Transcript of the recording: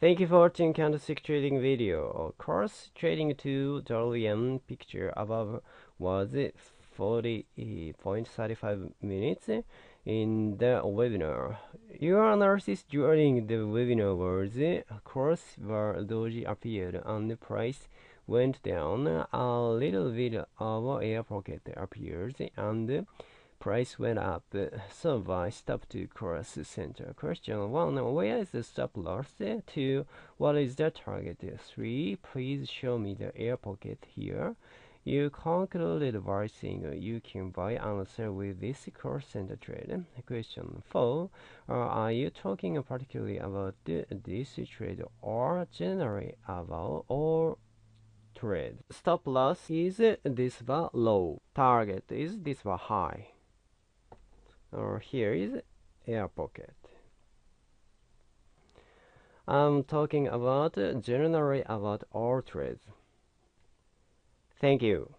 Thank you for watching candlestick trading video. Of course, trading to dollar yen picture above was 40.35 minutes in the webinar. Your analysis during the webinar was, course, where doji appeared and the price went down. A little bit of air pocket appears and price went up. So I stop to cross center. Question 1. Where is the stop loss? 2. What is the target? 3. Please show me the air pocket here. You concluded by saying you can buy and sell with this cross center trade. Question 4. Uh, are you talking particularly about this trade or generally about all trade? Stop loss is this bar low. Target is this bar high or here is air pocket. I'm talking about generally about all trades. Thank you